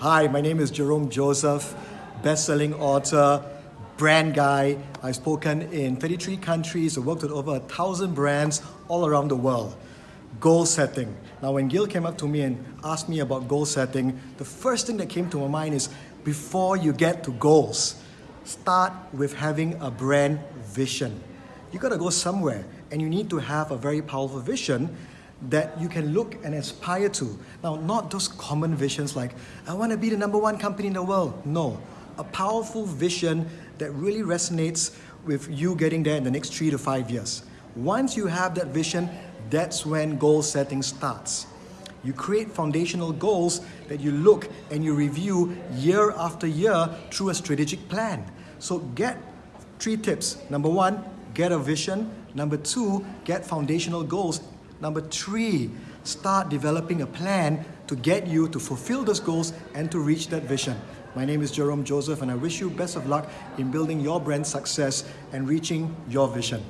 Hi, my name is Jerome Joseph, best-selling author, brand guy. I've spoken in 33 countries, I've worked with over a thousand brands all around the world. Goal setting. Now, when Gil came up to me and asked me about goal setting, the first thing that came to my mind is before you get to goals, start with having a brand vision. You gotta go somewhere and you need to have a very powerful vision that you can look and aspire to. Now, not those common visions like, I want to be the number one company in the world. No, a powerful vision that really resonates with you getting there in the next three to five years. Once you have that vision, that's when goal setting starts. You create foundational goals that you look and you review year after year through a strategic plan. So get three tips. Number one, get a vision. Number two, get foundational goals Number three, start developing a plan to get you to fulfill those goals and to reach that vision. My name is Jerome Joseph and I wish you best of luck in building your brand success and reaching your vision.